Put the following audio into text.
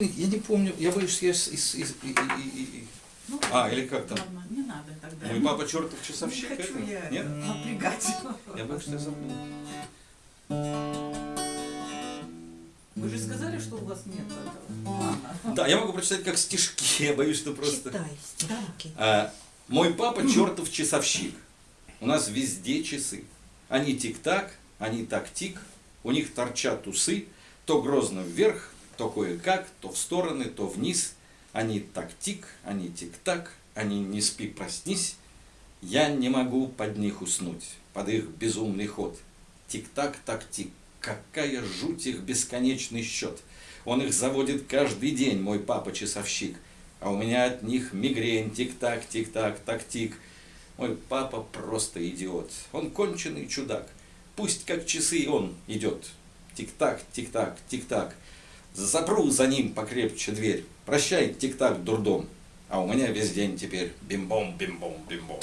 Я не помню, я боюсь, что я из... из- из- и- и- и- Ну, А, или как там? Ладно, не надо тогда. Мой папа чертов Не часовщик, хочу это? я Нет? напрягать. Я боюсь, что я забыл. Вы же сказали, что у вас нет этого плана. Да, я могу прочитать как стишки, я боюсь, что просто... Читай стишки. А, мой папа чертов часовщик. У нас везде часы. Они тик-так, они так-тик, у них торчат усы, то грозно вверх, то кое-как, то в стороны, то вниз. Они так-тик, они тик-так, они не спи, проснись. Я не могу под них уснуть, под их безумный ход. Тик-так, так-тик, какая жуть их бесконечный счет. Он их заводит каждый день, мой папа-часовщик. А у меня от них мигрень, тик-так, тик-так, так-тик. Мой папа просто идиот. Он конченый чудак. Пусть как часы он идет. Тик-так, тик-так, тик-так. Запру за ним покрепче дверь. Прощай, тик-так, дурдом. А у меня весь день теперь бим-бом, бим-бом, бим-бом.